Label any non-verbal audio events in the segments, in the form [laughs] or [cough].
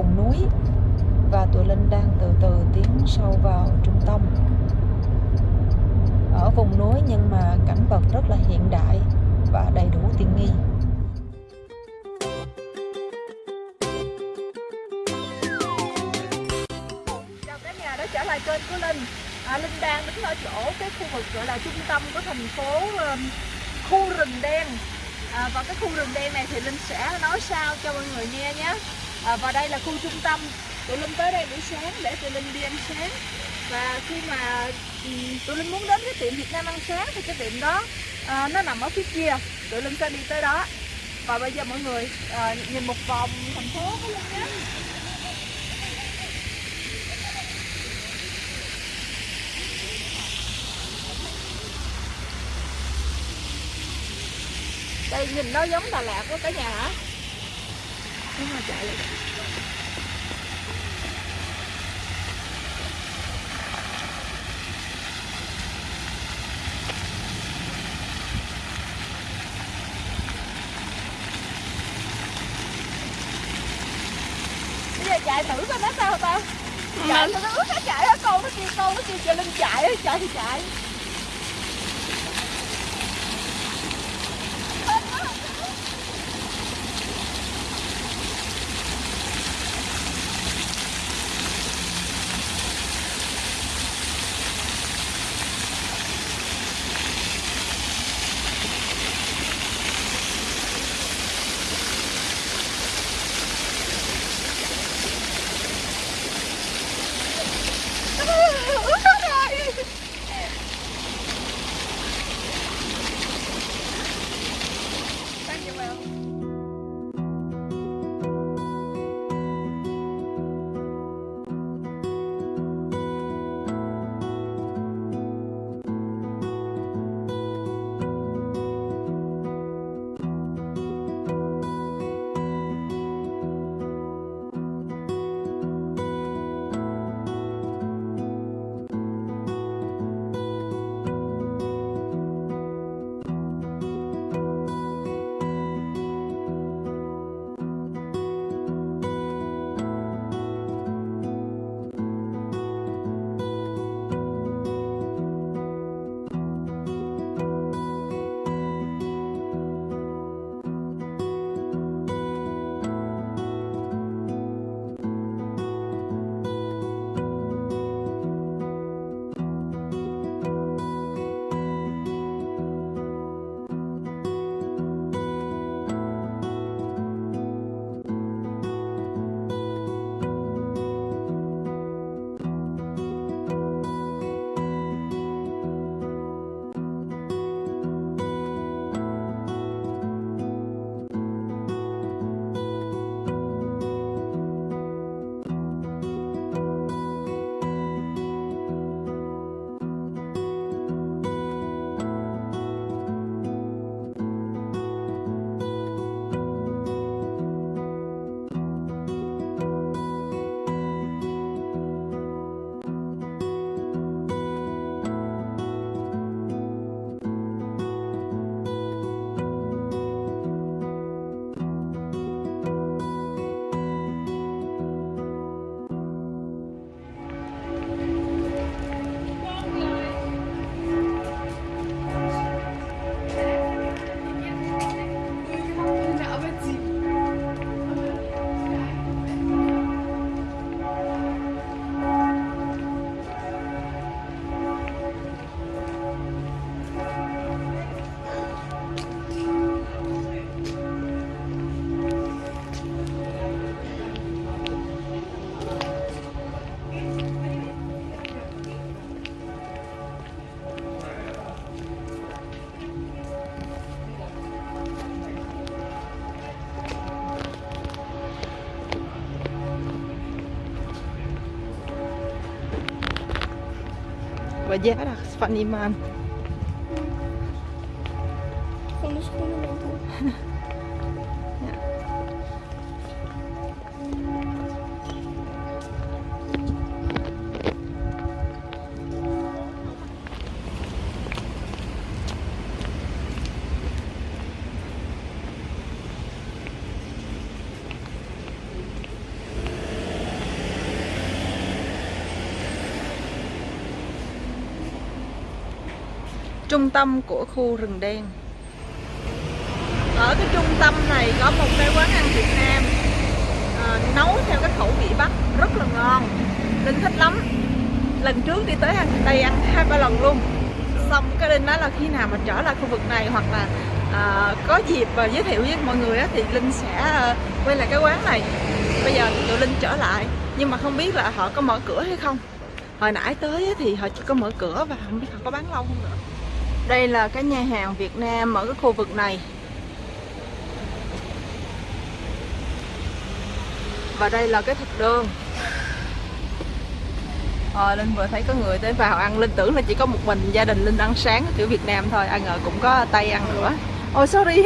vùng núi. Và tụi Linh đang từ từ tiến sâu vào trung tâm. Ở vùng núi nhưng mà cảnh vật rất là hiện đại và đầy đủ tiện nghi. Chào cả nhà đã trở lại kênh của Linh. À, Linh đang đứng ở chỗ cái khu vực gọi là trung tâm của thành phố um, khu rừng đen. À, và cái khu rừng đen này thì Linh sẽ nói sao cho mọi người nghe nhé à, và đây là khu trung tâm tụi Linh tới đây buổi sáng để tụi Linh đi ăn sáng. Và khi mà tôi tụi Linh muốn đến cái tiệm Việt Nam ăn sáng thì cái tiệm đó à, nó nằm ở phía kia. Tụi Linh sẽ đi tới đó. Và bây giờ mọi người à, nhìn một vòng thành phố của Linh nhé. Đây nhìn nó giống Đà Lạt của cả nhà hả? Mà chạy lại bây giờ chạy thử coi nó sao ta chạy nó ướt nó chạy hết con nó kêu con nó kêu cho linh chạy chạy thì chạy Verjaardag van die man. Van de schoenenwinkel. [laughs] trung tâm của khu rừng đen. Ở cái trung tâm này có một cái quán ăn Việt Nam. À, nấu theo cái khẩu vị Bắc rất là ngon. Linh thích lắm. Lần trước đi tới ăn đây ăn hai ba lần luôn. Xong cái Linh nói là khi nào mà trở lại khu vực này hoặc là à, có dịp và giới thiệu với mọi người á, thì Linh sẽ à, quay lại cái quán này. Bây giờ thì tụi Linh trở lại. Nhưng mà không biết là họ có mở cửa hay không. Hồi nãy tới thì họ chỉ có mở cửa và không biết họ có bán lâu không nữa đây là cái nhà hàng Việt Nam ở cái khu vực này. Và đây là cái thực đơn. À, Linh vừa thấy có người tới vào ăn. Linh tưởng là chỉ có một mình gia đình Linh ăn sáng kiểu Việt Nam thôi. Ai ngờ cũng có Tây ăn nữa. Ôi oh, sorry.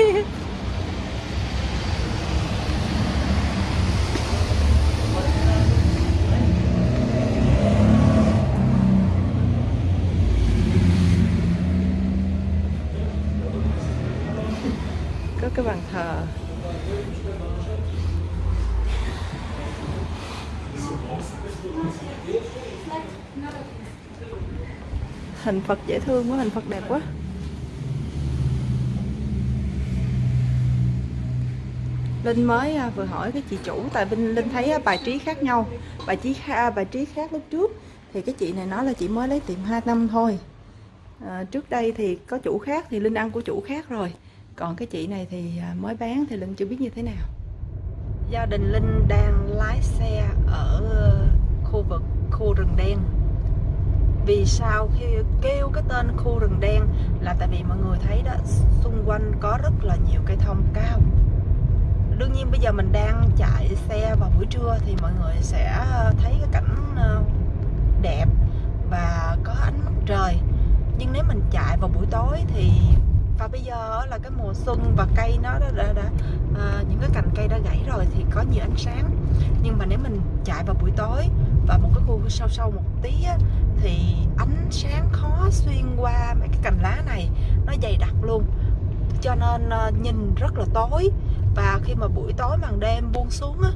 Cái bàn thờ. Hình Phật dễ thương quá hình Phật đẹp quá. Linh mới à, vừa hỏi cái chị chủ tại Linh Linh thấy à, bài trí khác nhau. Bài trí à, bài trí khác lúc trước thì cái chị này nói là chị mới lấy tiệm 2 năm thôi. À, trước đây thì có chủ khác thì Linh ăn của chủ khác rồi còn cái chị này thì à, mới bán thì Linh chưa biết như thế nào. Gia đình Linh đang lái xe ở khu vực khu rừng đen. Vì sao khi kêu cái tên khu rừng đen là tại vì mọi người thấy đó, xung quanh có rất là nhiều cây thông cao. Đương nhiên bây giờ mình đang chạy xe vào buổi trưa thì mọi người sẽ thấy cái cảnh ờ, đẹp và có ánh mặt trời. Nhưng nếu mình chạy vào buổi tối thì và bây giờ là cái mùa xuân và cây nó đã, đã, đã à, những cái cành cây đã gãy rồi thì có nhiều ánh sáng. Nhưng mà nếu mình chạy vào buổi tối và một cái khu sâu sâu một tí á, thì ánh sáng khó xuyên qua mấy cái cành lá này nó dày đặc luôn. Cho nên uh, nhìn rất là tối. Và khi mà buổi tối màn đêm buông xuống á,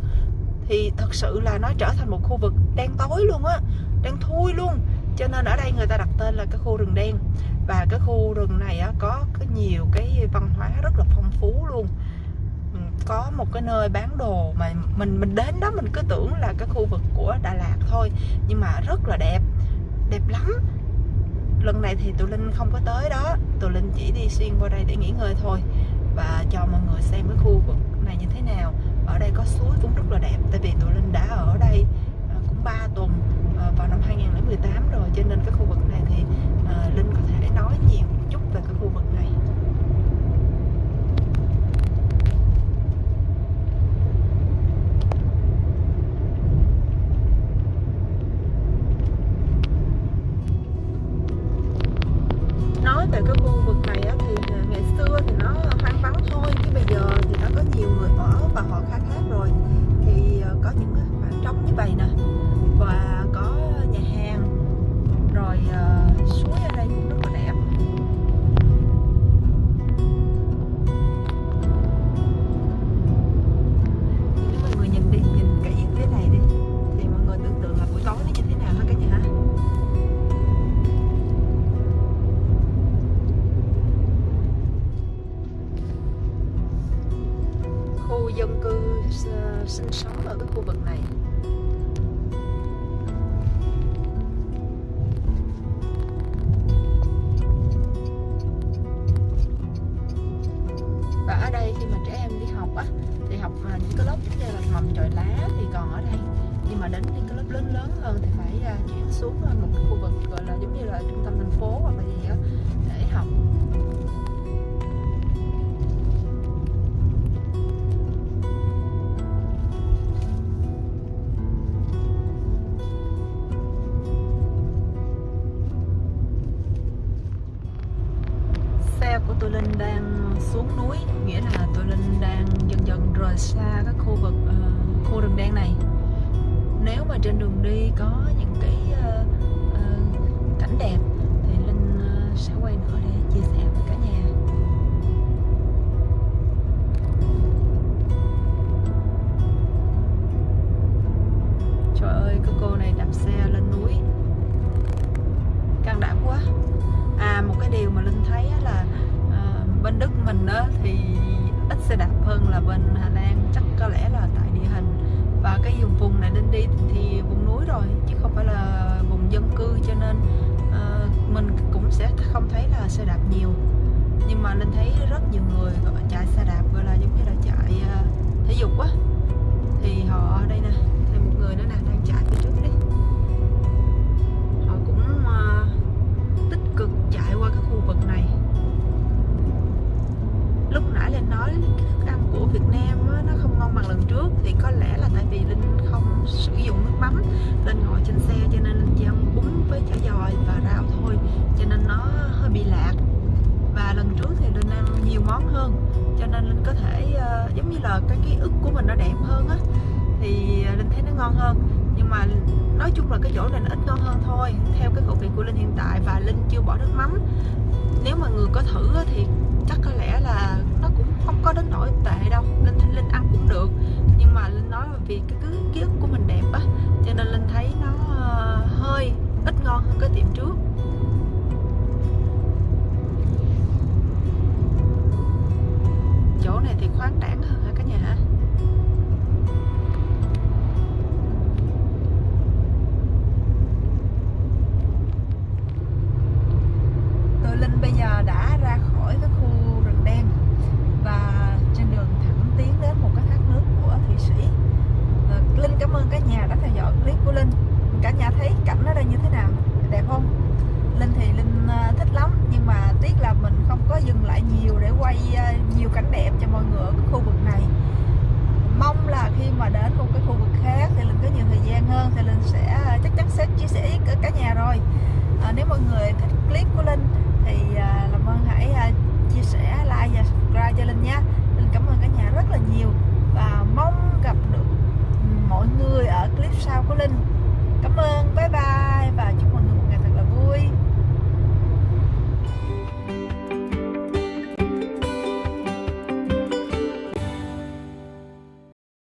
thì thật sự là nó trở thành một khu vực đen tối luôn á đen thui luôn. Cho nên ở đây người ta đặt tên là cái khu rừng đen và cái khu rừng này á, có, có nhiều cái văn hóa rất là phong phú luôn. Ừ, có một cái nơi bán đồ mà mình mình đến đó mình cứ tưởng là cái khu vực của Đà Lạt thôi nhưng mà rất là đẹp đẹp lắm. Lần này thì tụi Linh không có tới đó tụi Linh chỉ đi xuyên qua đây để nghỉ ngơi thôi và cho mọi người xem cái khu vực này như thế nào ở đây có suối cũng rất là đẹp tại vì tụi Linh đã ở đây à, cũng 3 tuần à, vào năm 2018 rồi cho nên cái khu vực này thì à, Linh có thể nói nhiều một chút về cái khu vực này nói về cái khu vực này á, thì ngày xưa thì nó hoang vắng thôi chứ bây giờ thì đã có nhiều người ở và họ khai thác rồi. Thì ờ, có những cái khoảng trống như vậy nè và có nhà hàng rồi uh, suối cái lớp như là mầm chọi lá thì còn ở đây. Nhưng mà đến những cái lớp lớn lớn hơn thì phải uh, chuyển xuống à, một cái khu vực gọi là giống như là trung tâm thành phố hoặc là gì đó để học. Xe của tôi Linh đang xuống núi nghĩa là tôi Linh đang dần dần rời xa các khu vực uh, khu rừng đen này. Nếu mà trên đường đi có những cái uh, uh, cảnh đẹp thì Linh uh, sẽ quay nữa để chia sẻ với cả nhà. Trời ơi cái cô này đạp xe lên núi. Can đảm quá. À một cái điều mà linh thấy là bên đức mình á thì ít xe đạp hơn là bên hà lan. Chắc có lẽ là tại địa hình. Và cái vùng vùng này linh đi thì vùng núi rồi chứ không phải là vùng dân cư. Cho nên uh, mình cũng sẽ không thấy là xe đạp nhiều. Nhưng mà linh thấy rất nhiều người gọi chạy xe đạp. Nên Linh có thể uh, giống như là cái ký ức của mình nó đẹp hơn á thì ờ, Linh thấy nó ngon hơn. Nhưng mà nói chung là cái chỗ này nó ít ngon hơn thôi theo cái khẩu vị của Linh hiện tại và Linh chưa bỏ nước mắm. Nếu mà người có thử á thì chắc có lẽ là nó cũng không có đến nỗi tệ đâu linh linh ăn cũng được. Nhưng mà linh nói là vì cái cứ ký ức của khoáng đãng hơn clip của Linh thì à, làm ơn hãy à, chia sẻ, like và subscribe cho Linh nhé.